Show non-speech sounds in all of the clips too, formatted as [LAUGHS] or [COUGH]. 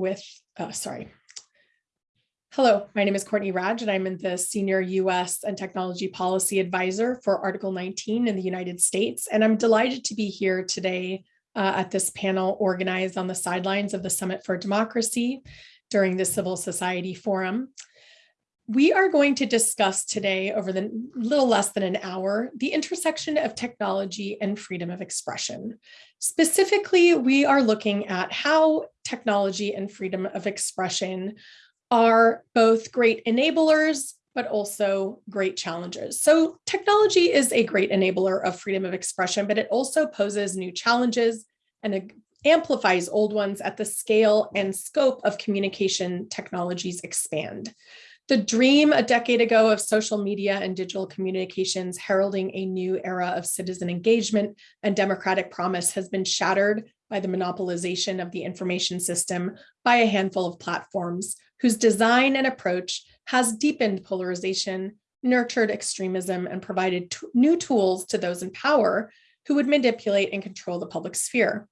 with, uh, sorry. Hello, my name is Courtney Radsch, and I'm the Senior US and Technology Policy Advisor for Article 19 in the United States. And I'm delighted to be here today uh, at this panel organized on the sidelines of the Summit for Democracy during the Civil Society Forum. We are going to discuss today over the little less than an hour, the intersection of technology and freedom of expression. Specifically, we are looking at how technology and freedom of expression are both great enablers, but also great challenges. So technology is a great enabler of freedom of expression, but it also poses new challenges and amplifies old ones at the scale and scope of communication technologies expand. The dream a decade ago of social media and digital communications heralding a new era of citizen engagement and democratic promise has been shattered by the monopolization of the information system by a handful of platforms whose design and approach has deepened polarization, nurtured extremism, and provided new tools to those in power who would manipulate and control the public sphere.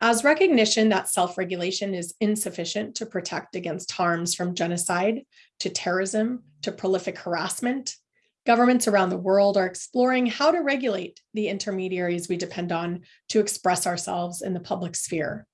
As recognition that self-regulation is insufficient to protect against harms from genocide to terrorism to prolific harassment, governments around the world are exploring how to regulate the intermediaries we depend on to express ourselves in the public sphere.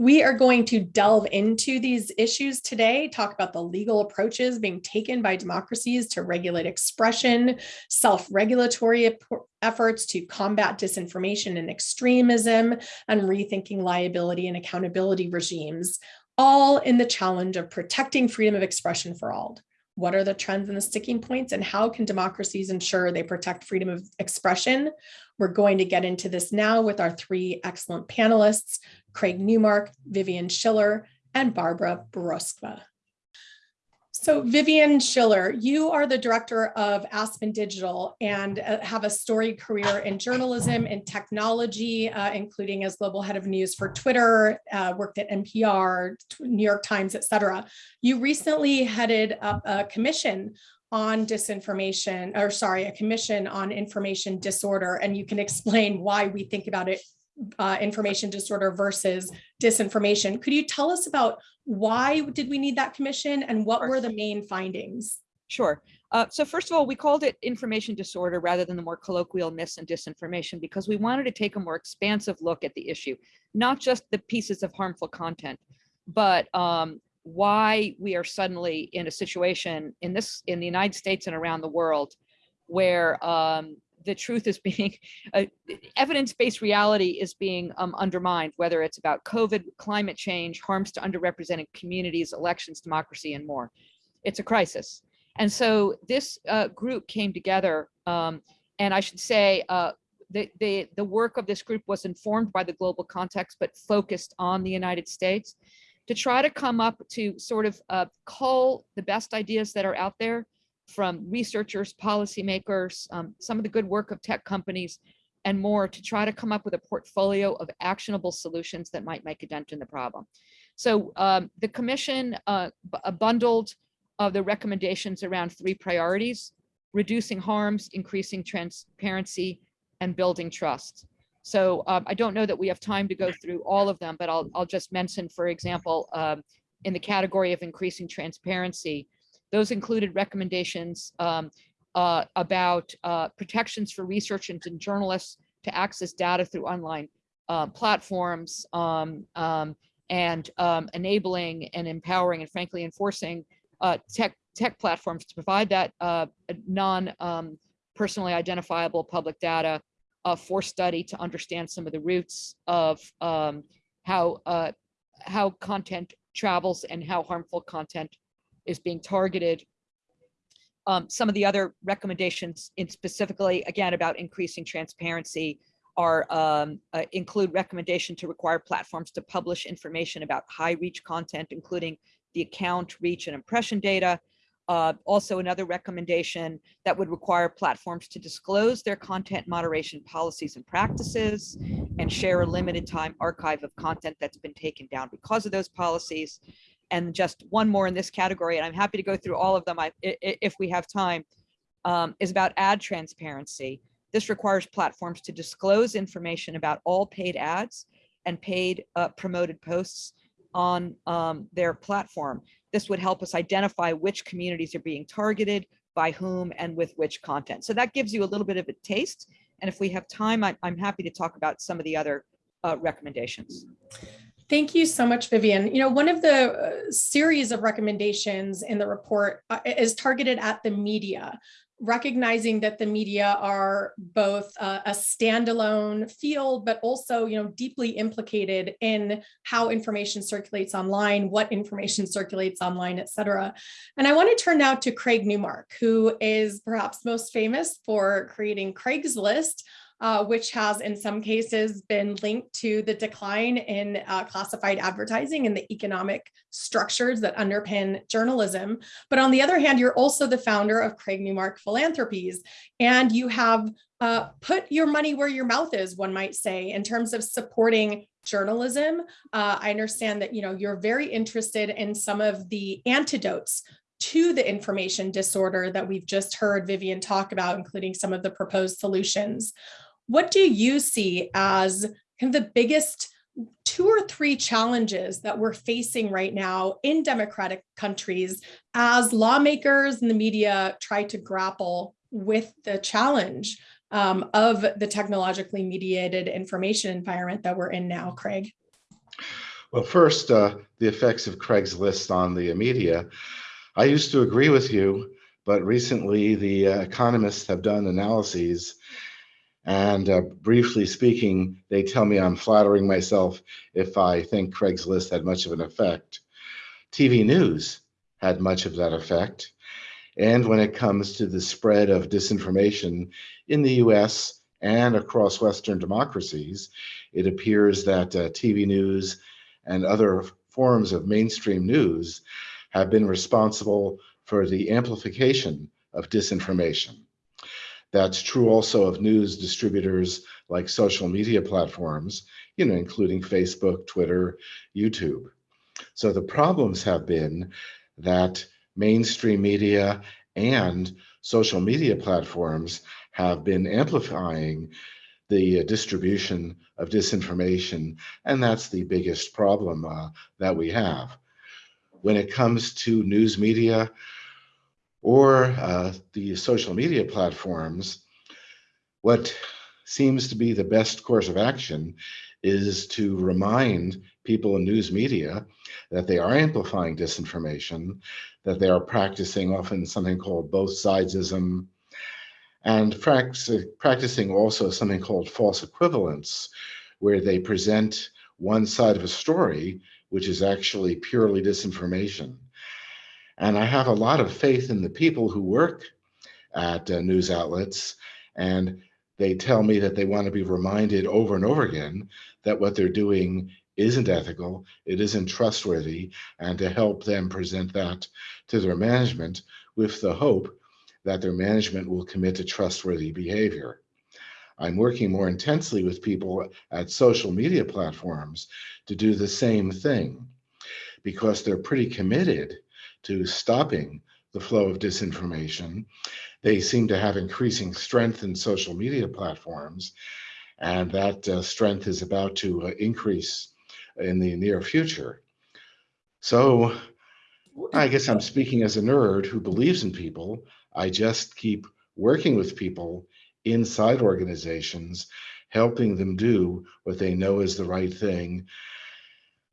We are going to delve into these issues today, talk about the legal approaches being taken by democracies to regulate expression, self-regulatory efforts to combat disinformation and extremism, and rethinking liability and accountability regimes, all in the challenge of protecting freedom of expression for all. What are the trends and the sticking points and how can democracies ensure they protect freedom of expression? We're going to get into this now with our three excellent panelists, Craig Newmark, Vivian Schiller, and Barbara Boroskva. So Vivian Schiller, you are the director of Aspen Digital and uh, have a storied career in journalism and technology, uh, including as global head of news for Twitter, uh, worked at NPR, New York Times, et cetera. You recently headed up a commission on disinformation, or sorry, a commission on information disorder, and you can explain why we think about it uh, information disorder versus disinformation. Could you tell us about why did we need that commission and what were the main findings? Sure. Uh, so first of all, we called it information disorder rather than the more colloquial mis and disinformation because we wanted to take a more expansive look at the issue, not just the pieces of harmful content, but um, why we are suddenly in a situation in this in the United States and around the world where um, the truth is being, [LAUGHS] uh, evidence-based reality is being um, undermined, whether it's about COVID, climate change, harms to underrepresented communities, elections, democracy, and more. It's a crisis. And so this uh, group came together, um, and I should say uh, the, the, the work of this group was informed by the global context, but focused on the United States to try to come up to sort of uh, cull the best ideas that are out there from researchers, policymakers, um, some of the good work of tech companies, and more to try to come up with a portfolio of actionable solutions that might make a dent in the problem. So um, the commission uh, bundled uh, the recommendations around three priorities, reducing harms, increasing transparency, and building trust. So um, I don't know that we have time to go through all of them, but I'll, I'll just mention, for example, um, in the category of increasing transparency, those included recommendations um, uh, about uh, protections for researchers and journalists to access data through online uh, platforms um, um, and um, enabling and empowering and frankly enforcing uh, tech tech platforms to provide that uh, non um, personally identifiable public data uh, for study to understand some of the roots of um, how how content travels and how harmful content is being targeted. Um, some of the other recommendations in specifically, again, about increasing transparency are um, uh, include recommendation to require platforms to publish information about high reach content, including the account, reach, and impression data. Uh, also another recommendation that would require platforms to disclose their content moderation policies and practices and share a limited time archive of content that's been taken down because of those policies and just one more in this category, and I'm happy to go through all of them if we have time, um, is about ad transparency. This requires platforms to disclose information about all paid ads and paid uh, promoted posts on um, their platform. This would help us identify which communities are being targeted, by whom, and with which content. So that gives you a little bit of a taste. And if we have time, I, I'm happy to talk about some of the other uh, recommendations. Thank you so much, Vivian. You know, one of the uh, series of recommendations in the report uh, is targeted at the media, recognizing that the media are both uh, a standalone field, but also, you know, deeply implicated in how information circulates online, what information circulates online, et cetera. And I want to turn now to Craig Newmark, who is perhaps most famous for creating Craigslist, uh, which has in some cases been linked to the decline in uh, classified advertising and the economic structures that underpin journalism. But on the other hand, you're also the founder of Craig Newmark Philanthropies, and you have uh, put your money where your mouth is, one might say, in terms of supporting journalism. Uh, I understand that you know you're very interested in some of the antidotes to the information disorder that we've just heard Vivian talk about, including some of the proposed solutions. What do you see as kind of the biggest two or three challenges that we're facing right now in democratic countries as lawmakers and the media try to grapple with the challenge um, of the technologically mediated information environment that we're in now, Craig? Well, first, uh, the effects of Craigslist on the media. I used to agree with you, but recently the uh, economists have done analyses and uh, briefly speaking, they tell me I'm flattering myself if I think Craigslist had much of an effect. TV news had much of that effect. And when it comes to the spread of disinformation in the US and across Western democracies, it appears that uh, TV news and other forms of mainstream news have been responsible for the amplification of disinformation. That's true also of news distributors like social media platforms, you know, including Facebook, Twitter, YouTube. So the problems have been that mainstream media and social media platforms have been amplifying the distribution of disinformation, and that's the biggest problem uh, that we have. When it comes to news media, or uh, the social media platforms, what seems to be the best course of action is to remind people in news media that they are amplifying disinformation, that they are practicing often something called both sidesism, and practicing also something called false equivalence, where they present one side of a story, which is actually purely disinformation. And I have a lot of faith in the people who work at uh, news outlets. And they tell me that they want to be reminded over and over again that what they're doing isn't ethical, it isn't trustworthy, and to help them present that to their management with the hope that their management will commit to trustworthy behavior. I'm working more intensely with people at social media platforms to do the same thing because they're pretty committed to stopping the flow of disinformation. They seem to have increasing strength in social media platforms, and that uh, strength is about to uh, increase in the near future. So I guess I'm speaking as a nerd who believes in people. I just keep working with people inside organizations, helping them do what they know is the right thing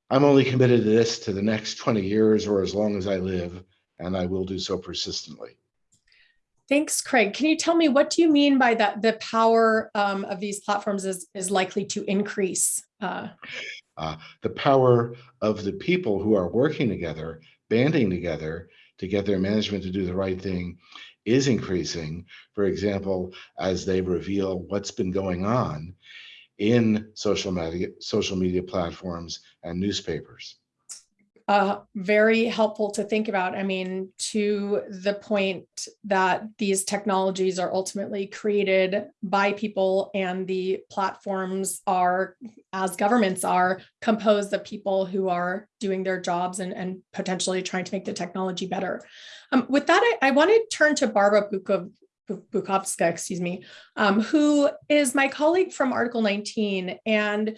I'm only committed to this to the next 20 years or as long as I live, and I will do so persistently. Thanks, Craig. Can you tell me what do you mean by that? The power um, of these platforms is, is likely to increase. Uh... Uh, the power of the people who are working together, banding together to get their management to do the right thing is increasing. For example, as they reveal what's been going on in social media, social media platforms and newspapers. Uh, very helpful to think about. I mean, to the point that these technologies are ultimately created by people and the platforms are, as governments are, composed of people who are doing their jobs and, and potentially trying to make the technology better. Um, with that, I, I want to turn to Barbara Bukov, Bukovska, excuse me, um, who is my colleague from Article 19. And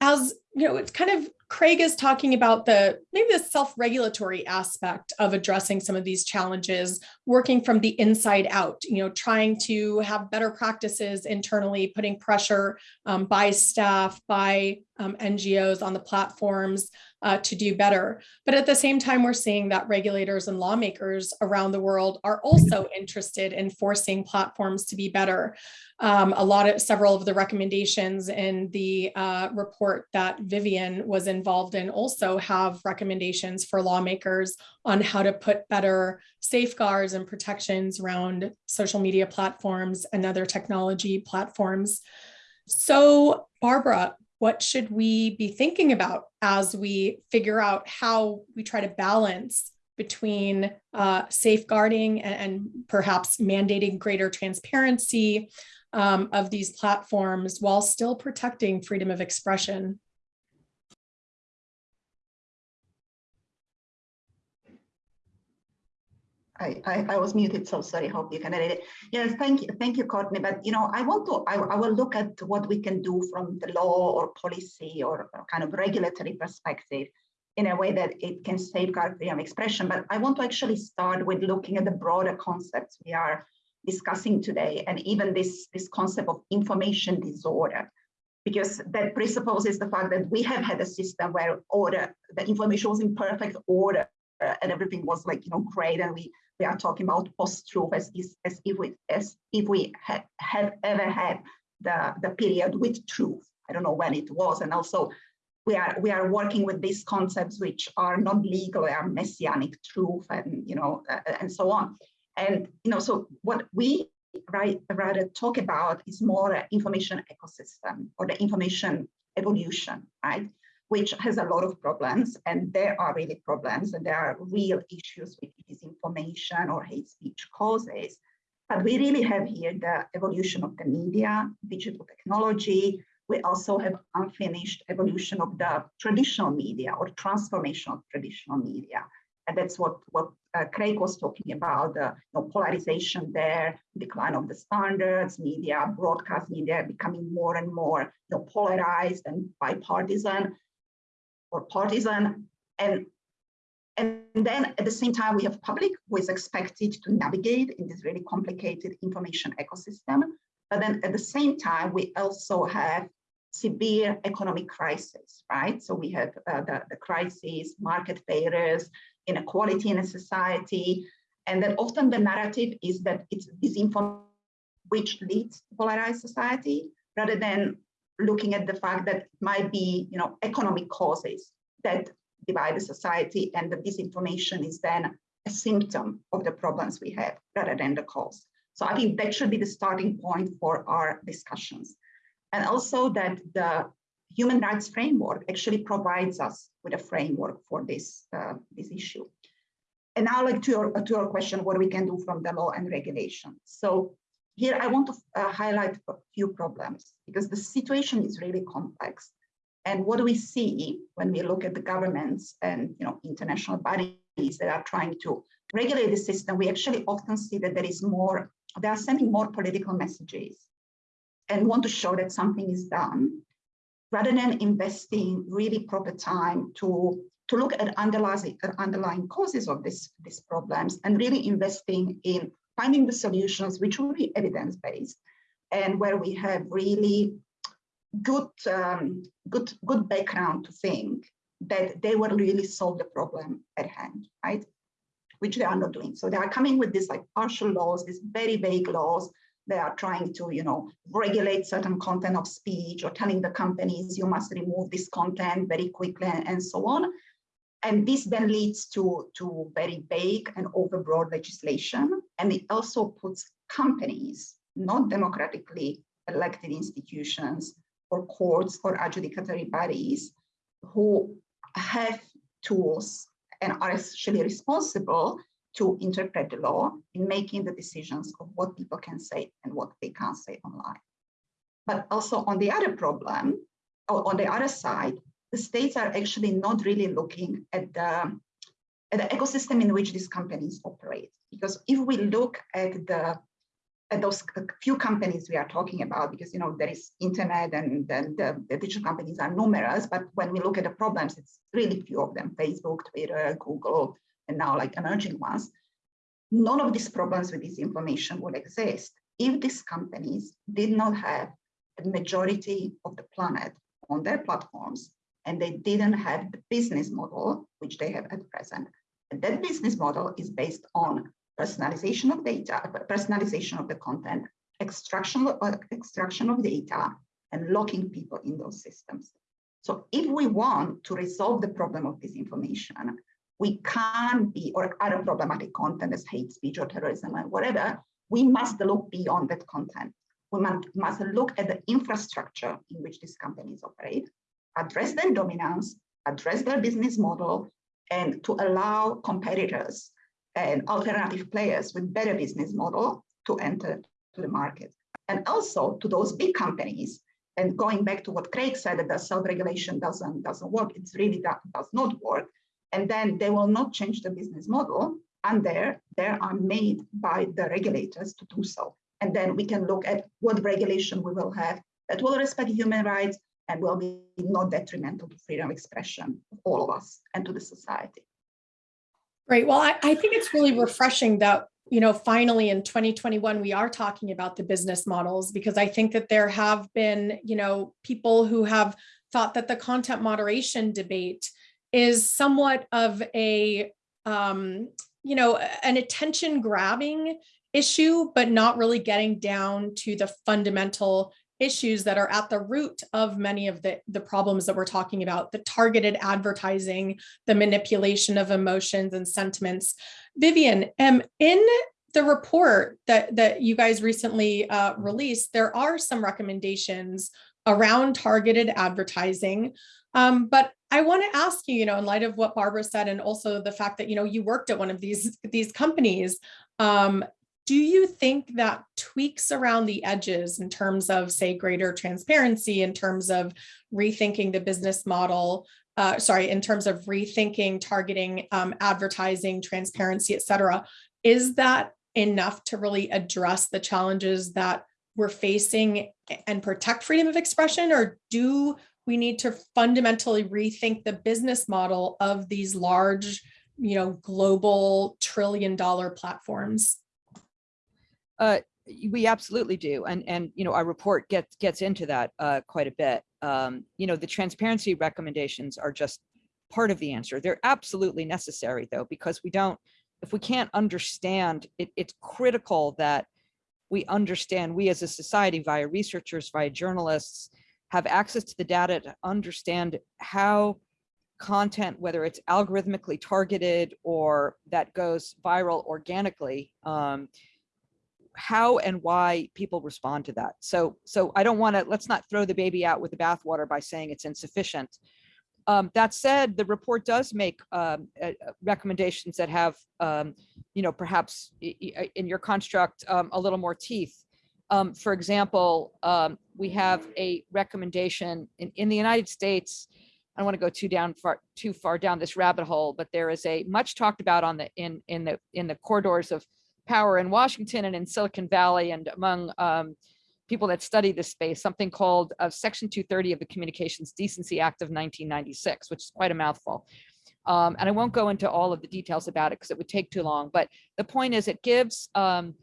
as you know, it's kind of Craig is talking about the maybe the self-regulatory aspect of addressing some of these challenges, working from the inside out, you know, trying to have better practices internally, putting pressure um, by staff, by um, NGOs on the platforms uh, to do better. But at the same time, we're seeing that regulators and lawmakers around the world are also interested in forcing platforms to be better. Um, a lot of several of the recommendations in the uh, report that Vivian was involved in also have recommendations for lawmakers on how to put better safeguards and protections around social media platforms and other technology platforms. So Barbara, what should we be thinking about as we figure out how we try to balance between uh, safeguarding and, and, perhaps mandating greater transparency um, of these platforms while still protecting freedom of expression. I, I, was muted, so sorry, hope you can edit it. Yes, thank you, thank you, Courtney. But, you know, I want to, I, I will look at what we can do from the law or policy or, or kind of regulatory perspective in a way that it can safeguard freedom of expression. But I want to actually start with looking at the broader concepts we are discussing today, and even this, this concept of information disorder, because that presupposes the fact that we have had a system where order, the information was in perfect order and everything was like, you know, great. And we, we are talking about post-truth as, as if we, as if we had, have ever had the, the period with truth. I don't know when it was. And also we are we are working with these concepts which are not legal, are messianic truth and you know uh, and so on. And you know, so what we right rather talk about is more information ecosystem or the information evolution, right? Which has a lot of problems, and there are really problems, and there are real issues with disinformation or hate speech causes. But we really have here the evolution of the media, digital technology. We also have unfinished evolution of the traditional media or transformation of traditional media. And that's what, what uh, Craig was talking about, the you know, polarization there, decline of the standards, media, broadcast media becoming more and more you know, polarized and bipartisan or partisan. And, and then at the same time, we have public who is expected to navigate in this really complicated information ecosystem. But then at the same time, we also have severe economic crisis, right? So we have uh, the, the crisis, market failures, inequality in a society. And then often the narrative is that it's disinformation which leads to polarized society rather than looking at the fact that it might be you know, economic causes that divide the society and that disinformation is then a symptom of the problems we have rather than the cause. So I think that should be the starting point for our discussions. And also that the human rights framework actually provides us with a framework for this, uh, this issue. And now like to your, to your question, what we can do from the law and regulation. So here I want to uh, highlight a few problems because the situation is really complex. And what do we see when we look at the governments and you know international bodies that are trying to regulate the system, we actually often see that there is more, they are sending more political messages and want to show that something is done rather than investing really proper time to, to look at underlying, underlying causes of this, these problems and really investing in finding the solutions which will be evidence-based and where we have really good, um, good, good background to think that they will really solve the problem at hand, right? Which they are not doing. So they are coming with these like partial laws, these very vague laws they are trying to, you know, regulate certain content of speech or telling the companies you must remove this content very quickly and, and so on. And this then leads to, to very vague and overbroad legislation. And it also puts companies, not democratically elected institutions or courts or adjudicatory bodies who have tools and are actually responsible to interpret the law in making the decisions of what people can say and what they can't say online. But also on the other problem, or on the other side, the states are actually not really looking at the, at the ecosystem in which these companies operate. Because if we look at the and those few companies we are talking about, because you know there is internet and the, the digital companies are numerous, but when we look at the problems, it's really few of them: Facebook, Twitter, Google, and now like emerging ones. None of these problems with this information would exist if these companies did not have the majority of the planet on their platforms and they didn't have the business model which they have at present. And that business model is based on personalization of data, personalization of the content, extraction, uh, extraction of data, and locking people in those systems. So if we want to resolve the problem of disinformation, we can't be, or other problematic content as hate speech or terrorism and whatever, we must look beyond that content. We must look at the infrastructure in which these companies operate, address their dominance, address their business model, and to allow competitors and alternative players with better business model to enter to the market. And also to those big companies, and going back to what Craig said, that the self-regulation doesn't, doesn't work, it's really does not work. And then they will not change the business model and there, they are made by the regulators to do so. And then we can look at what regulation we will have that will respect human rights and will be not detrimental to freedom of expression of all of us and to the society. Great. Well, I, I think it's really refreshing that, you know, finally in 2021, we are talking about the business models because I think that there have been, you know, people who have thought that the content moderation debate is somewhat of a, um, you know, an attention grabbing issue, but not really getting down to the fundamental issues that are at the root of many of the, the problems that we're talking about, the targeted advertising, the manipulation of emotions and sentiments. Vivian, um, in the report that, that you guys recently uh, released, there are some recommendations around targeted advertising. Um, but I want to ask you, you know, in light of what Barbara said, and also the fact that, you know, you worked at one of these, these companies, um, do you think that tweaks around the edges in terms of, say, greater transparency, in terms of rethinking the business model, uh, sorry, in terms of rethinking targeting, um, advertising, transparency, et cetera, is that enough to really address the challenges that we're facing and protect freedom of expression? Or do we need to fundamentally rethink the business model of these large, you know, global trillion dollar platforms? Uh, we absolutely do. And, and, you know, our report gets, gets into that uh, quite a bit. Um, you know, the transparency recommendations are just part of the answer. They're absolutely necessary though, because we don't, if we can't understand, it, it's critical that we understand, we as a society via researchers, via journalists, have access to the data to understand how content, whether it's algorithmically targeted or that goes viral organically, um, how and why people respond to that. So, so I don't want to, let's not throw the baby out with the bathwater by saying it's insufficient. Um, that said, the report does make um, uh, recommendations that have, um, you know, perhaps in your construct um, a little more teeth. Um, for example, um, we have a recommendation in, in the United States. I don't want to go too down far too far down this rabbit hole, but there is a much talked about on the in in the in the corridors of power in Washington and in Silicon Valley and among um, people that study this space, something called uh, Section 230 of the Communications Decency Act of 1996, which is quite a mouthful. Um, and I won't go into all of the details about it because it would take too long. But the point is, it gives um,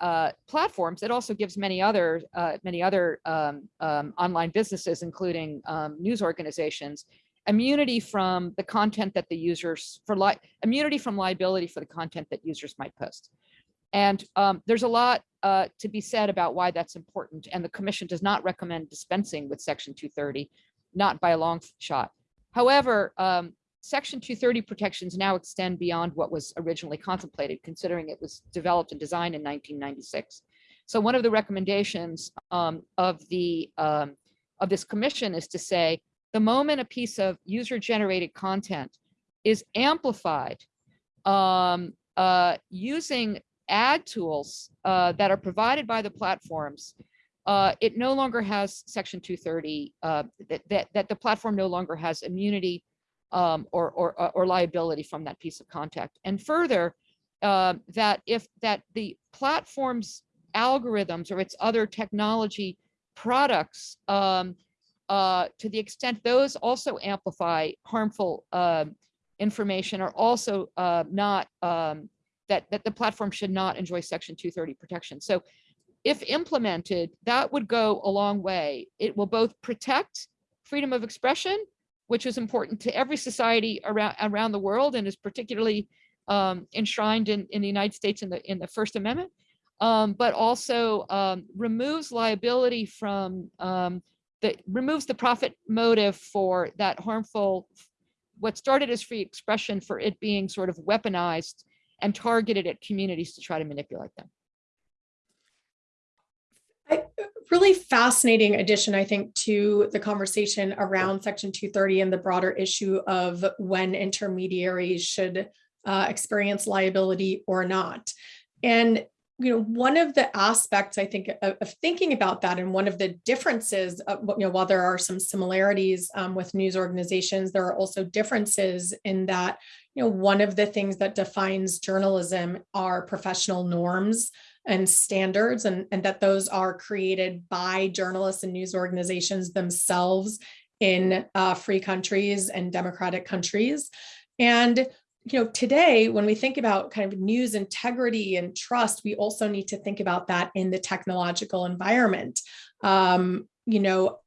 uh, platforms. It also gives many other uh, many other um, um, online businesses, including um, news organizations, immunity from the content that the users for li immunity from liability for the content that users might post. And um, there's a lot uh, to be said about why that's important. And the commission does not recommend dispensing with section 230, not by a long shot. However, um, section 230 protections now extend beyond what was originally contemplated, considering it was developed and designed in 1996. So one of the recommendations um, of the um, of this commission is to say, the moment a piece of user generated content is amplified um, uh, using ad tools uh, that are provided by the platforms, uh, it no longer has section 230, uh, that, that, that the platform no longer has immunity um, or, or, uh, or liability from that piece of content. And further, uh, that if that the platform's algorithms or its other technology products, um, uh, to the extent those also amplify harmful um, information are also uh, not um, that that the platform should not enjoy Section 230 protection. So, if implemented, that would go a long way. It will both protect freedom of expression, which is important to every society around around the world, and is particularly um, enshrined in in the United States in the in the First Amendment, um, but also um, removes liability from um, the removes the profit motive for that harmful what started as free expression for it being sort of weaponized and targeted at communities to try to manipulate them. I- Really fascinating addition, I think, to the conversation around Section 230 and the broader issue of when intermediaries should uh, experience liability or not. And you know, one of the aspects I think of, of thinking about that, and one of the differences, of, you know, while there are some similarities um, with news organizations, there are also differences in that, you know, one of the things that defines journalism are professional norms and standards, and, and that those are created by journalists and news organizations themselves in uh, free countries and democratic countries. And you know, today, when we think about kind of news integrity and trust, we also need to think about that in the technological environment. Um, you know,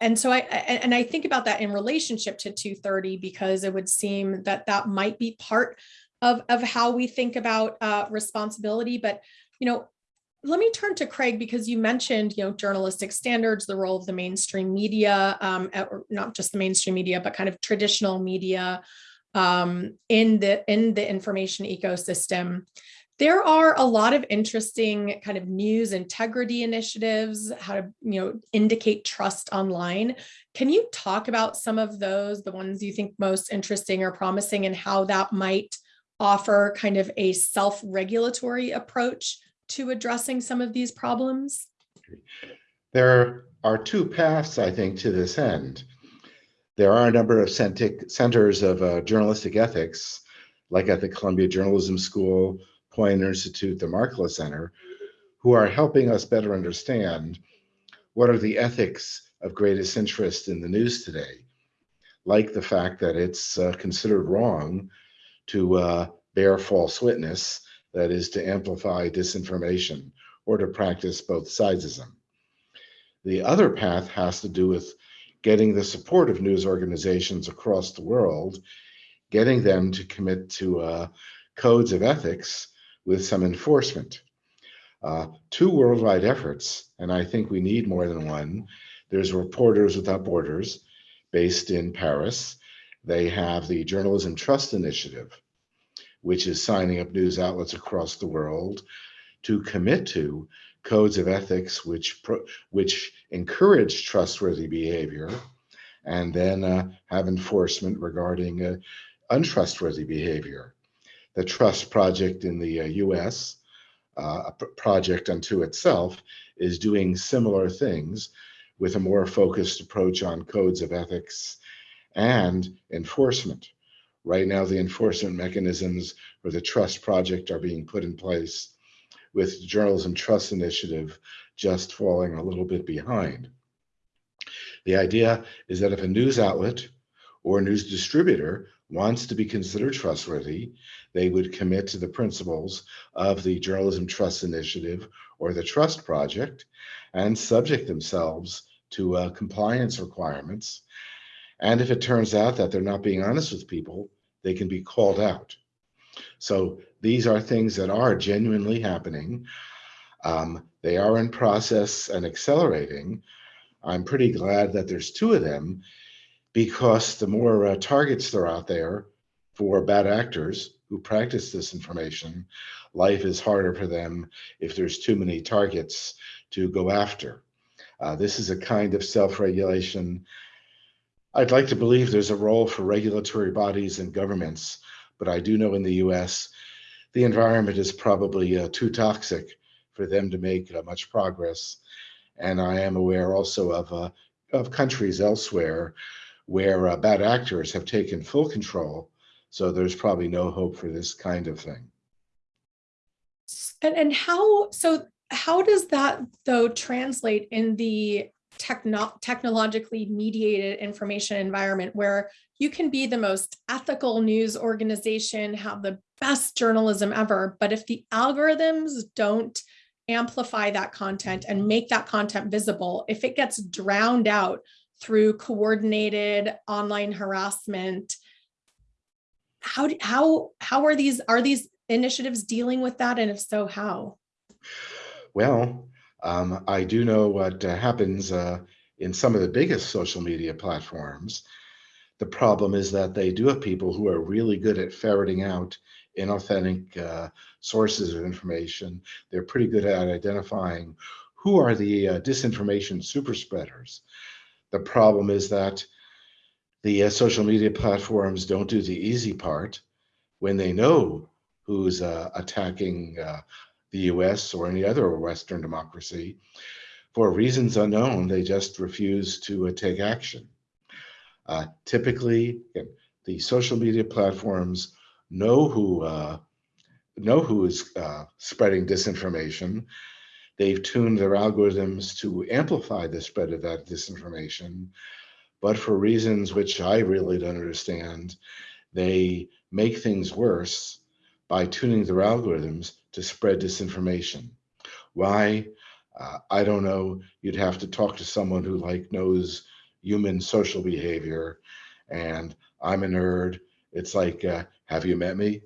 and so I and I think about that in relationship to 230 because it would seem that that might be part of of how we think about uh, responsibility. But you know, let me turn to Craig because you mentioned you know journalistic standards, the role of the mainstream media, um, or not just the mainstream media, but kind of traditional media um, in the in the information ecosystem. There are a lot of interesting kind of news integrity initiatives, how to you know indicate trust online. Can you talk about some of those, the ones you think most interesting or promising, and how that might offer kind of a self-regulatory approach to addressing some of these problems? There are two paths, I think, to this end. There are a number of centers of uh, journalistic ethics, like at the Columbia Journalism School, Poynter Institute, the Markkula Center, who are helping us better understand what are the ethics of greatest interest in the news today, like the fact that it's uh, considered wrong to uh, bear false witness, that is to amplify disinformation or to practice both sidesism. The other path has to do with getting the support of news organizations across the world, getting them to commit to uh, codes of ethics with some enforcement. Uh, two worldwide efforts, and I think we need more than one. There's Reporters Without Borders, based in Paris. They have the Journalism Trust Initiative, which is signing up news outlets across the world to commit to codes of ethics which which encourage trustworthy behavior and then uh, have enforcement regarding uh, untrustworthy behavior. The Trust Project in the uh, US, uh, a project unto itself, is doing similar things with a more focused approach on codes of ethics and enforcement. Right now, the enforcement mechanisms for the Trust Project are being put in place with the Journalism Trust Initiative just falling a little bit behind. The idea is that if a news outlet or news distributor wants to be considered trustworthy, they would commit to the principles of the Journalism Trust Initiative or the Trust Project and subject themselves to uh, compliance requirements. And if it turns out that they're not being honest with people, they can be called out. So these are things that are genuinely happening. Um, they are in process and accelerating. I'm pretty glad that there's two of them because the more uh, targets there are out there for bad actors who practice disinformation, life is harder for them if there's too many targets to go after. Uh, this is a kind of self-regulation. I'd like to believe there's a role for regulatory bodies and governments but I do know in the US, the environment is probably uh, too toxic for them to make uh, much progress. And I am aware also of, uh, of countries elsewhere where uh, bad actors have taken full control. So there's probably no hope for this kind of thing. And, and how, so how does that though translate in the techno- technologically mediated information environment where you can be the most ethical news organization, have the best journalism ever, but if the algorithms don't amplify that content and make that content visible, if it gets drowned out through coordinated online harassment, how how how are these are these initiatives dealing with that? And if so how? Well, um, I do know what uh, happens uh, in some of the biggest social media platforms. The problem is that they do have people who are really good at ferreting out inauthentic uh, sources of information. They're pretty good at identifying who are the uh, disinformation super spreaders. The problem is that the uh, social media platforms don't do the easy part when they know who's uh, attacking the US or any other Western democracy. For reasons unknown, they just refuse to uh, take action. Uh, typically, the social media platforms know who uh, know who is uh, spreading disinformation. They've tuned their algorithms to amplify the spread of that disinformation, but for reasons which I really don't understand, they make things worse by tuning their algorithms to spread disinformation. Why? Uh, I don't know. You'd have to talk to someone who like knows human social behavior, and I'm a nerd. It's like, uh, have you met me?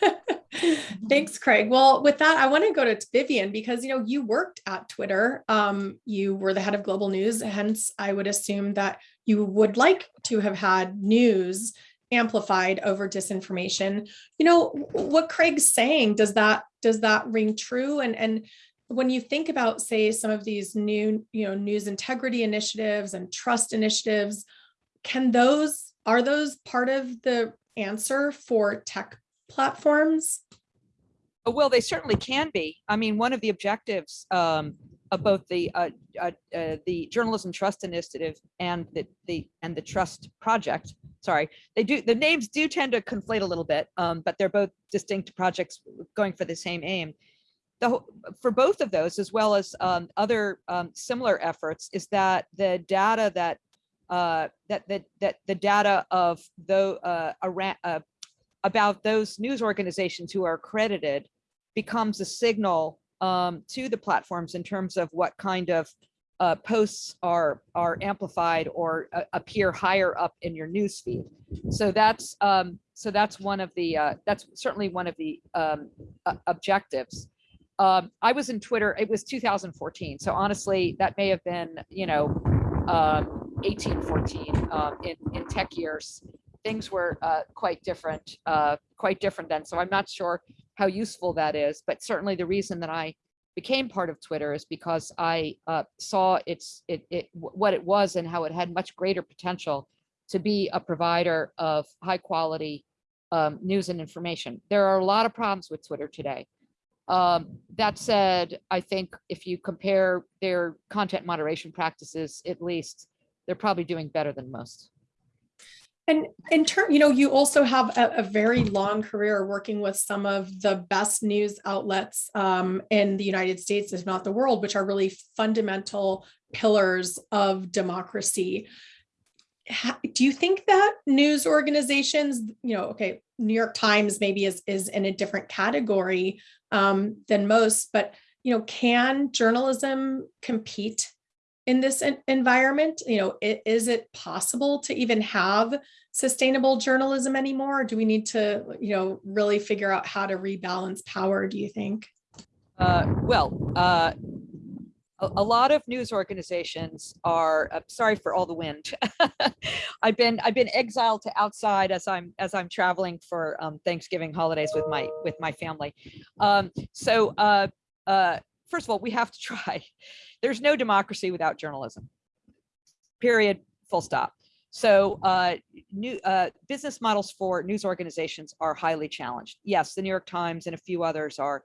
[LAUGHS] Thanks, Craig. Well, with that, I want to go to Vivian because you know you worked at Twitter. Um, you were the head of global news, hence I would assume that you would like to have had news amplified over disinformation. You know what Craig's saying. Does that does that ring true? And and when you think about, say, some of these new you know news integrity initiatives and trust initiatives, can those are those part of the answer for tech platforms? Well, they certainly can be. I mean, one of the objectives um, of both the uh, uh, uh, the Journalism Trust Initiative and the the and the Trust Project. Sorry, they do the names do tend to conflate a little bit, um, but they're both distinct projects going for the same aim. The for both of those, as well as um, other um, similar efforts, is that the data that uh, that that that the data of though uh, around uh, about those news organizations who are accredited becomes a signal um, to the platforms in terms of what kind of uh, posts are are amplified or uh, appear higher up in your news feed. So that's um, so that's one of the uh, that's certainly one of the um, objectives. Um, I was in Twitter. It was 2014. So honestly, that may have been you know um, 18, 14 um, in in tech years things were uh, quite different, uh, quite different then. So I'm not sure how useful that is, but certainly the reason that I became part of Twitter is because I uh, saw its it, it what it was and how it had much greater potential to be a provider of high quality um, news and information. There are a lot of problems with Twitter today. Um, that said, I think if you compare their content moderation practices, at least they're probably doing better than most. And in turn, you know, you also have a, a very long career working with some of the best news outlets um, in the United States, if not the world, which are really fundamental pillars of democracy. Do you think that news organizations, you know, okay, New York Times maybe is is in a different category um, than most, but you know, can journalism compete in this environment? You know, is it possible to even have sustainable journalism anymore? Or do we need to, you know, really figure out how to rebalance power, do you think? Uh, well, uh, a, lot of news organizations are, uh, sorry for all the wind. [LAUGHS] I've been, I've been exiled to outside as I'm, as I'm traveling for um, Thanksgiving holidays with my, with my family. Um, so, uh, uh, first of all, we have to [LAUGHS] try. There's no democracy without journalism. Period, full stop. So uh, new uh, business models for news organizations are highly challenged. Yes, the New York Times and a few others are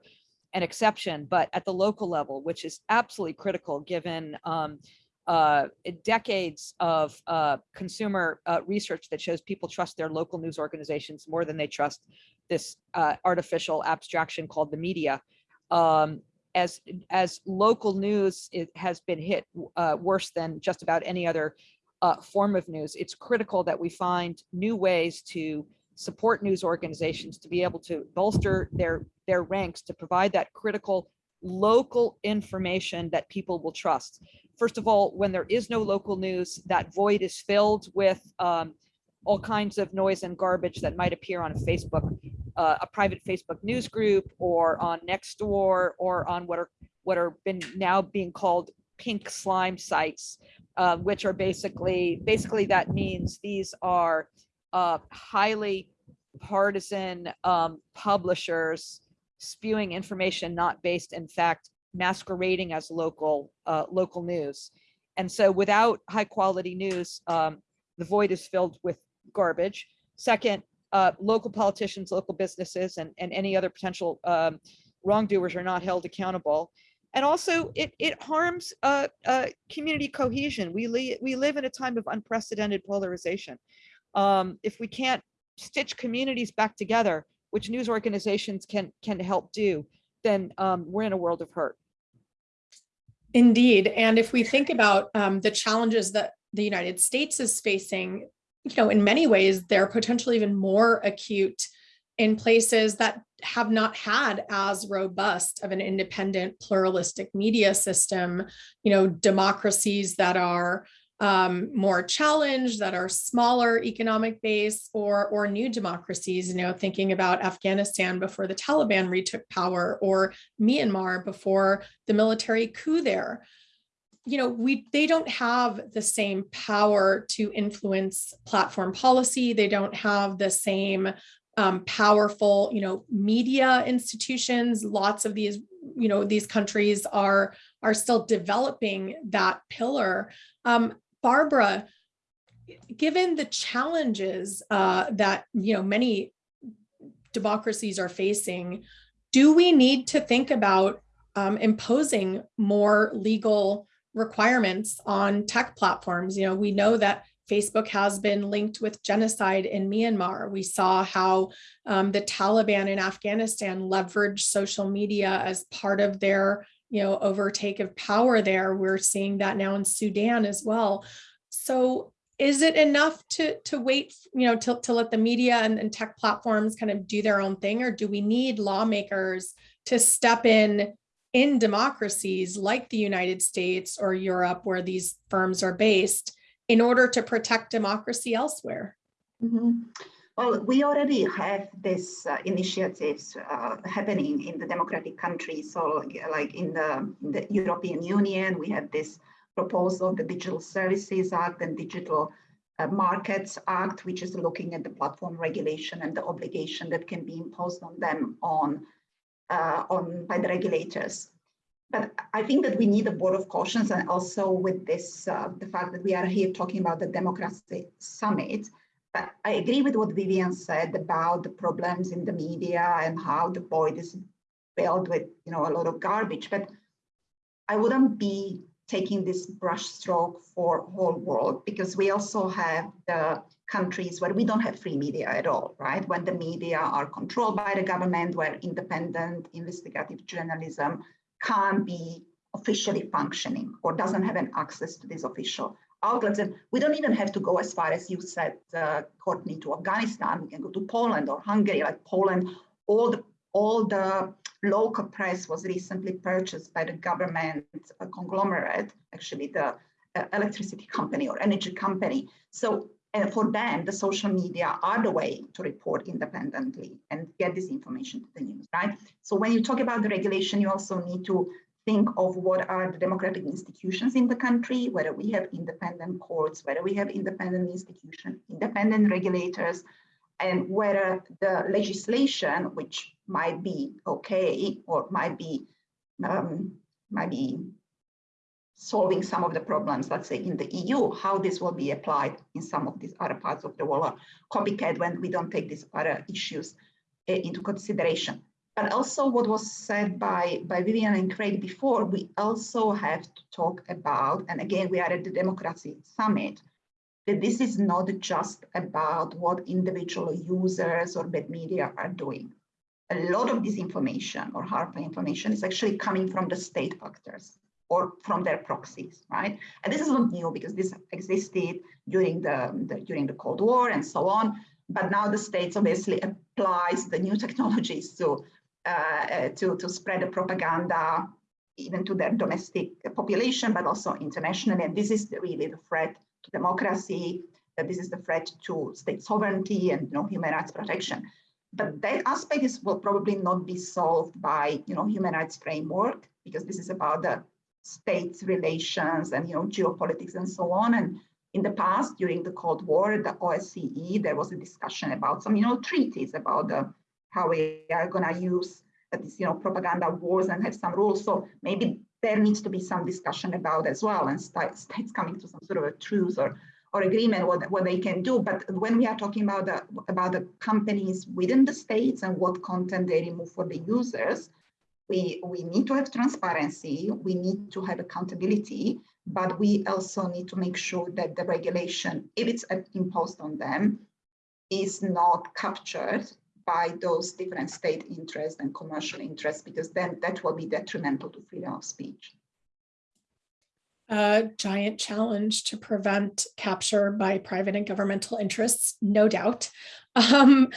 an exception, but at the local level, which is absolutely critical given um, uh, decades of uh, consumer uh, research that shows people trust their local news organizations more than they trust this uh, artificial abstraction called the media. Um, as as local news it has been hit uh, worse than just about any other uh, form of news, it's critical that we find new ways to support news organizations to be able to bolster their their ranks to provide that critical local information that people will trust. First of all, when there is no local news, that void is filled with um, all kinds of noise and garbage that might appear on Facebook, uh, a private Facebook news group or on Nextdoor or on what are what are been now being called pink slime sites, uh, which are basically basically that means these are uh, highly partisan um, publishers spewing information not based in fact masquerading as local uh, local news. And so without high quality news, um, the void is filled with garbage. Second, uh, local politicians, local businesses, and, and any other potential um, wrongdoers are not held accountable. And also it, it harms uh, uh, community cohesion. We, we live in a time of unprecedented polarization. Um, if we can't stitch communities back together, which news organizations can can help do, then um, we're in a world of hurt. Indeed. And if we think about um, the challenges that the United States is facing, you know, in many ways, they're potentially even more acute in places that have not had as robust of an independent pluralistic media system, you know, democracies that are um, more challenged, that are smaller economic base or, or new democracies, you know, thinking about Afghanistan before the Taliban retook power or Myanmar before the military coup there. You know, we they don't have the same power to influence platform policy. They don't have the same um, powerful, you know, media institutions. Lots of these, you know, these countries are are still developing that pillar. Um, Barbara, given the challenges uh, that you know many democracies are facing, do we need to think about um, imposing more legal requirements on tech platforms? You know, we know that Facebook has been linked with genocide in Myanmar. We saw how um, the Taliban in Afghanistan leveraged social media as part of their you know, overtake of power there. We're seeing that now in Sudan as well. So is it enough to to wait, you know, to, to let the media and, and tech platforms kind of do their own thing, or do we need lawmakers to step in in democracies like the United States or Europe, where these firms are based, in order to protect democracy elsewhere? Mm -hmm. Well, we already have these uh, initiatives uh, happening in the democratic countries. So like in the, in the, European Union, we have this proposal, the Digital Services Act and Digital uh, Markets Act, which is looking at the platform regulation and the obligation that can be imposed on them on, uh, on by the regulators. But I think that we need a board of cautions and also with this, uh, the fact that we are here talking about the democracy summit, I agree with what Vivian said about the problems in the media and how the void is filled with, you know, a lot of garbage. But I wouldn't be taking this brushstroke for whole world because we also have the countries where we don't have free media at all, right? When the media are controlled by the government, where independent investigative journalism can't be officially functioning or doesn't have an access to this official outlets. And we don't even have to go as far as you said, uh, Courtney, to Afghanistan. We can go to Poland or Hungary, like Poland. All the, all the local press was recently purchased by the government uh, conglomerate, actually the uh, electricity company or energy company. So and for them, the social media are the way to report independently and get this information to the news, right? So when you talk about the regulation, you also need to think of what are the democratic institutions in the country, whether we have independent courts, whether we have independent institutions, independent regulators, and whether the legislation, which might be okay or might be um, might be solving some of the problems, let's say in the EU, how this will be applied in some of these other parts of the world, or copycat when we don't take these other issues uh, into consideration. But also what was said by, by Vivian and Craig before, we also have to talk about, and again, we are at the Democracy Summit, that this is not just about what individual users or bad media are doing. a lot of this information or harmful information is actually coming from the state actors or from their proxies, right? And this is not new because this existed during the, the during the Cold War and so on. But now the states obviously applies the new [LAUGHS] technologies to uh, to to spread the propaganda even to their domestic population, but also internationally. And this is really the threat to democracy. That this is the threat to state sovereignty and you know human rights protection. But that aspect is will probably not be solved by you know human rights framework because this is about the states relations and you know geopolitics and so on. And in the past, during the Cold War, the OSCE, there was a discussion about some you know treaties about the how we are going to use this you know propaganda wars and have some rules. So maybe there needs to be some discussion about as well and st states coming to some sort of a truce or or agreement what, what they can do. But when we are talking about the about the companies within the states and what content they remove for the users, we, we need to have transparency, we need to have accountability, but we also need to make sure that the regulation, if it's uh, imposed on them, is not captured by those different state interests and commercial interests, because then that will be detrimental to freedom of speech. A giant challenge to prevent capture by private and governmental interests, no doubt. [LAUGHS] Um,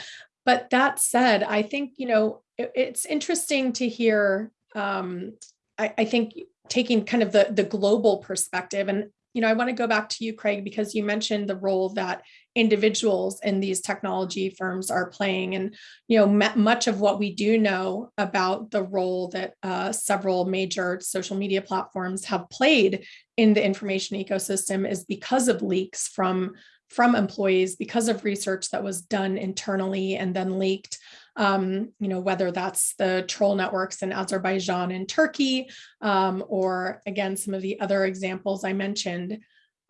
but that said, I think, you know, it, it's interesting to hear, um, I, I think taking kind of the, the global perspective and you know, I want to go back to you, Craig, because you mentioned the role that individuals in these technology firms are playing. And, you know, much of what we do know about the role that uh, several major social media platforms have played in the information ecosystem is because of leaks from from employees because of research that was done internally and then leaked um, you know, whether that's the troll networks in Azerbaijan and Turkey, um, or again, some of the other examples I mentioned.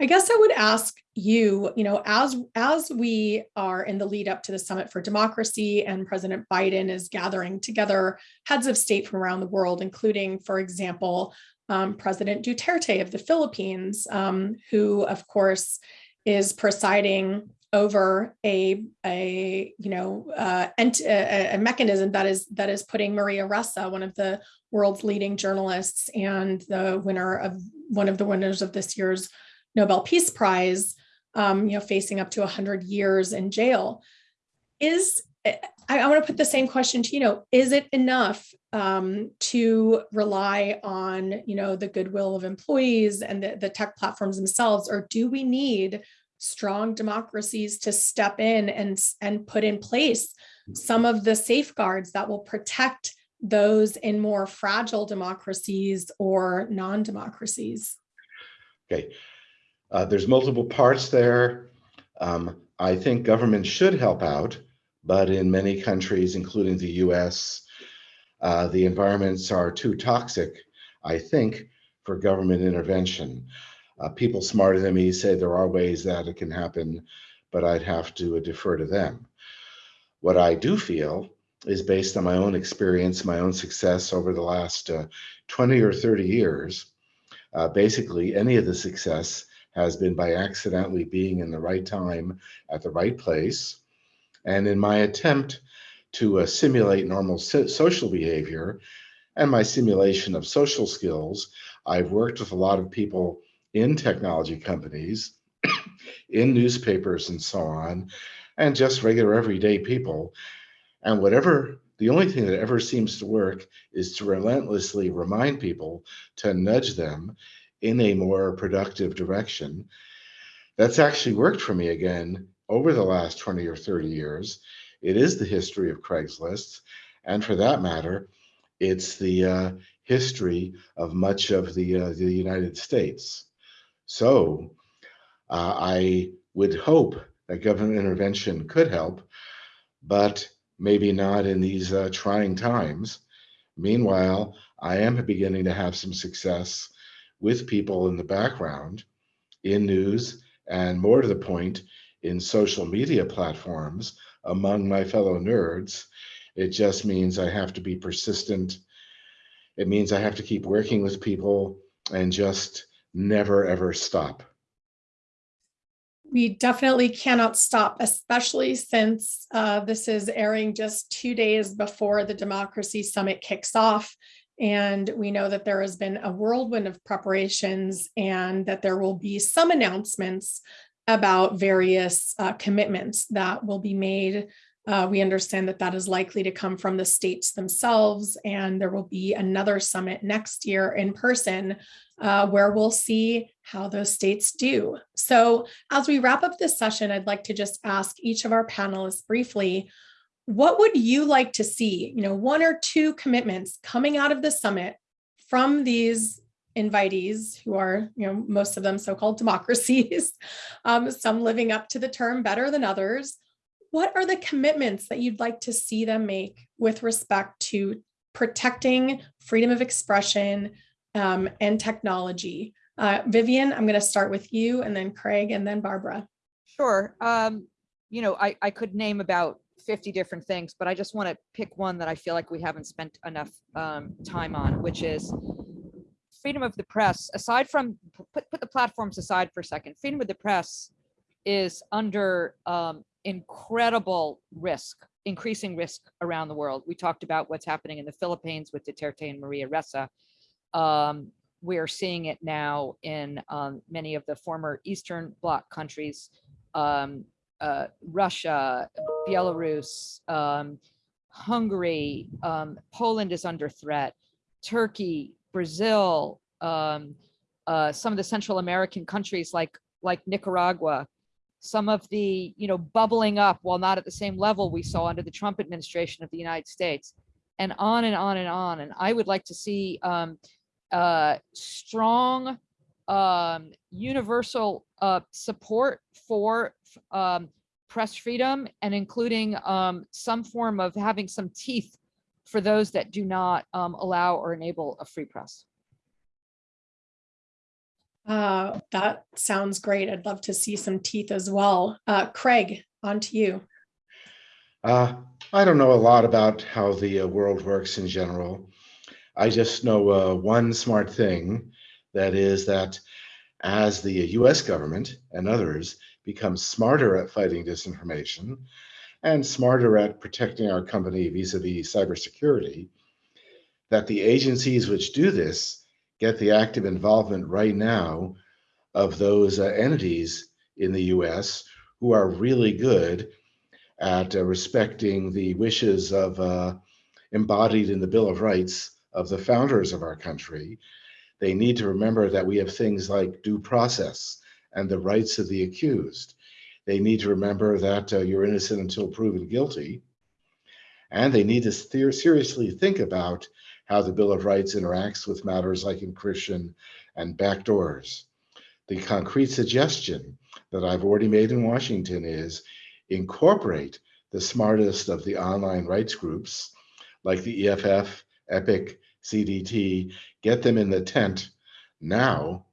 I guess I would ask you, you know, as, as we are in the lead up to the Summit for Democracy and President Biden is gathering together heads of state from around the world, including, for example, um, President Duterte of the Philippines, um, who, of course, is presiding over a a you know uh, a, a, mechanism that is that is putting Maria Ressa, one of the world's leading journalists and the winner of one of the winners of this year's Nobel Peace Prize, um, you know, facing up to 100 years in jail. Is I, I want to put the same question to you know, is it enough um, to rely on you know the goodwill of employees and the, the tech platforms themselves, or do we need strong democracies to step in and, and put in place some of the safeguards that will protect those in more fragile democracies or non-democracies? Okay, uh, there's multiple parts there. Um, I think government should help out, but in many countries, including the US, uh, the environments are too toxic, I think, for government intervention. Uh, people smarter than me say there are ways that it can happen, but I'd have to defer to them. What I do feel is based on my own experience, my own success over the last uh, 20 or 30 years. Uh, basically, any of the success has been by accidentally being in the right time at the right place. And in my attempt to uh, simulate normal so social behavior and my simulation of social skills, I've worked with a lot of people in technology companies, [COUGHS] in newspapers and so on, and just regular everyday people. And whatever, the only thing that ever seems to work is to relentlessly remind people to nudge them in a more productive direction. That's actually worked for me again over the last 20 or 30 years. It is the history of Craigslist. And for that matter, it's the uh, history of much of the, uh, the United States. So uh, I would hope that government intervention could help, but maybe not in these uh, trying times. Meanwhile, I am beginning to have some success with people in the background in news and more to the point in social media platforms among my fellow nerds. It just means I have to be persistent. It means I have to keep working with people and just never ever stop. We definitely cannot stop, especially since uh, this is airing just two days before the Democracy Summit kicks off. And we know that there has been a whirlwind of preparations and that there will be some announcements about various uh, commitments that will be made. Uh, we understand that that is likely to come from the states themselves, and there will be another summit next year in person uh, where we'll see how those states do. So as we wrap up this session, I'd like to just ask each of our panelists briefly, what would you like to see, you know, one or two commitments coming out of the summit from these invitees who are, you know, most of them so-called democracies, [LAUGHS] um, some living up to the term better than others. What are the commitments that you'd like to see them make with respect to protecting freedom of expression um, and technology? Uh, Vivian, I'm going to start with you and then Craig and then Barbara. Sure. Um, you know, I, I could name about 50 different things, but I just want to pick one that I feel like we haven't spent enough um, time on, which is freedom of the press. Aside from, put, put the platforms aside for a second, freedom of the press is under um, incredible risk, increasing risk around the world. We talked about what's happening in the Philippines with Duterte and Maria Ressa. Um, we're seeing it now in um, many of the former Eastern Bloc countries, um, uh, Russia, Belarus, um, Hungary, um, Poland is under threat, Turkey, Brazil, um, uh, some of the Central American countries like like Nicaragua, some of the you know bubbling up while not at the same level we saw under the Trump administration of the United States, and on and on and on. And I would like to see um, uh, strong um, universal uh, support for um, press freedom and including um, some form of having some teeth for those that do not um, allow or enable a free press. Uh, that sounds great. I'd love to see some teeth as well. Uh, Craig, on to you. Uh, I don't know a lot about how the uh, world works in general. I just know uh, one smart thing, that is that as the US government and others become smarter at fighting disinformation and smarter at protecting our company vis-a-vis cybersecurity, that the agencies which do this get the active involvement right now of those uh, entities in the US who are really good at uh, respecting the wishes of uh, embodied in the Bill of Rights of the founders of our country. They need to remember that we have things like due process and the rights of the accused. They need to remember that uh, you're innocent until proven guilty. And they need to seriously think about how the Bill of Rights interacts with matters like encryption and backdoors. The concrete suggestion that I've already made in Washington is incorporate the smartest of the online rights groups like the EFF, EPIC, CDT, get them in the tent now,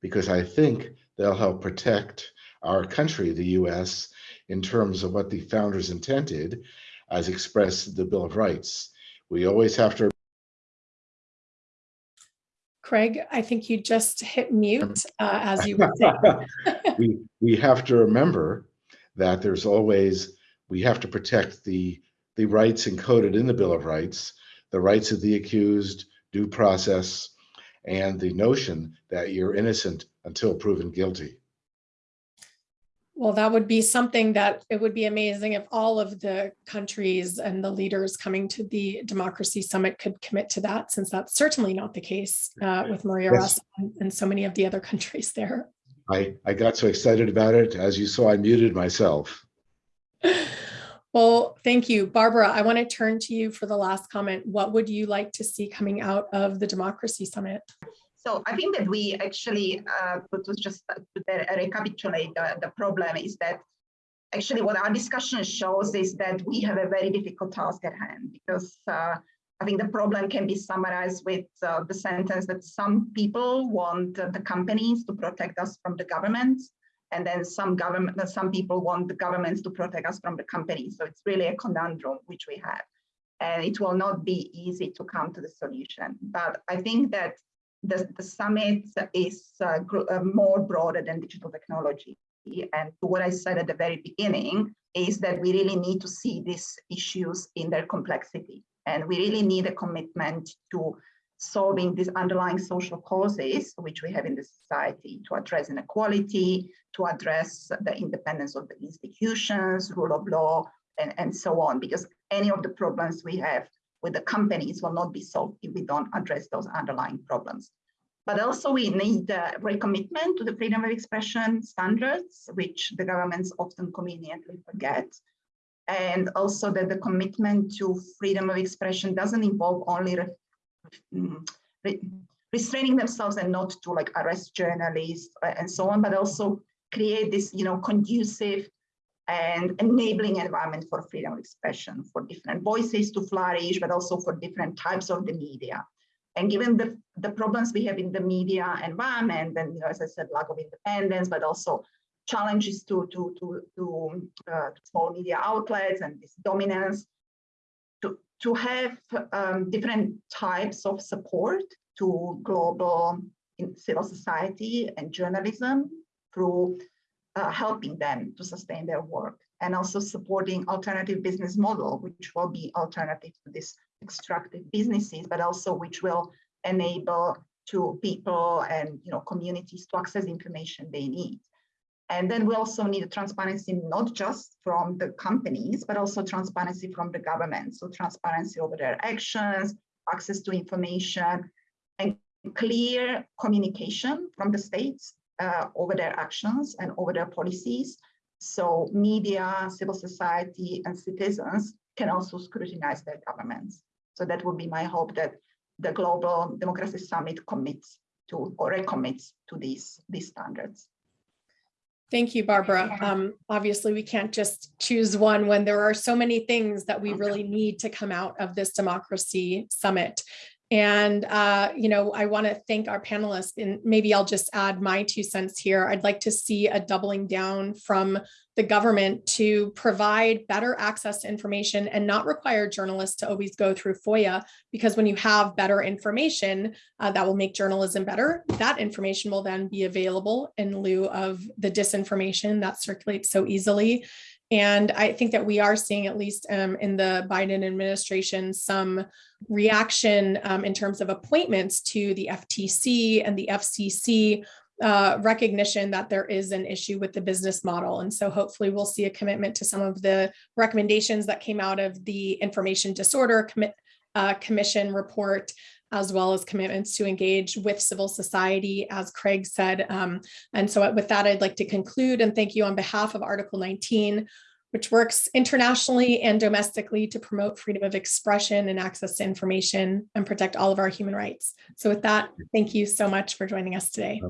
because I think they'll help protect our country, the US, in terms of what the founders intended as expressed in the Bill of Rights. We always have to Craig, I think you just hit mute uh, as you were saying. [LAUGHS] [LAUGHS] we, we have to remember that there's always, we have to protect the, the rights encoded in the Bill of Rights, the rights of the accused, due process, and the notion that you're innocent until proven guilty. Well, that would be something that it would be amazing if all of the countries and the leaders coming to the Democracy Summit could commit to that, since that's certainly not the case uh, with Maria Yes. And, and so many of the other countries there. I, I got so excited about it. As you saw, I muted myself. [LAUGHS] Well, thank you. Barbara, I want to turn to you for the last comment. What would you like to see coming out of the Democracy Summit? So I think that we actually, uh, to to just uh, to recapitulate the, the problem is that actually what our discussion shows is that we have a very difficult task at hand because uh, I think the problem can be summarized with uh, the sentence that some people want uh, the companies to protect us from the government, and then some government, some people want the governments to protect us from the companies. So it's really a conundrum which we have, and it will not be easy to come to the solution. But I think that the, the summit is uh, uh, more broader than digital technology. and what I said at the very beginning, is that we really need to see these issues in their complexity. And we really need a commitment to solving these underlying social causes which we have in the society to address inequality, to address the independence of the institutions, rule of law, and, and so on, because any of the problems we have with the companies will not be solved if we don't address those underlying problems. But also we need a recommitment to the freedom of expression standards, which the governments often conveniently forget. And also that the commitment to freedom of expression doesn't involve only re re restraining themselves and not to like arrest journalists uh, and so on, but also create this, you know, conducive and enabling environment for freedom of expression, for different voices to flourish, but also for different types of the media. And given the, the problems we have in the media environment, and you know, as I said, lack of independence, but also challenges to, to, to, to uh, small media outlets and this dominance, to, have um, different types of support to global civil society and journalism through uh, helping them to sustain their work and also supporting alternative business model, which will be alternative to this extractive businesses, but also which will enable to people and you know communities to access information they need. And then we also need transparency not just from the companies, but also transparency from the government. So transparency over their actions, access to information, and clear communication from the states uh, over their actions and over their policies. So media, civil society, and citizens can also scrutinize their governments. So that would be my hope that the Global Democracy Summit commits to or recommits to these, these standards. Thank you, Barbara. Um, obviously, we can't just choose one when there are so many things that we really need to come out of this democracy summit. And, uh, you know, I want to thank our panelists and maybe I'll just add my two cents here. I'd like to see a doubling down from the government to provide better access to information and not require journalists to always go through FOIA, because when you have better information uh, that will make journalism better, that information will then be available in lieu of the disinformation that circulates so easily. And I think that we are seeing, at least um, in the Biden administration, some reaction um, in terms of appointments to the FTC and the FCC uh, recognition that there is an issue with the business model. And so hopefully we'll see a commitment to some of the recommendations that came out of the Information Disorder Commit, uh, Commission report as well as commitments to engage with civil society, as Craig said. Um, and so with that, I'd like to conclude and thank you on behalf of Article 19, which works internationally and domestically to promote freedom of expression and access to information and protect all of our human rights. So with that, thank you so much for joining us today.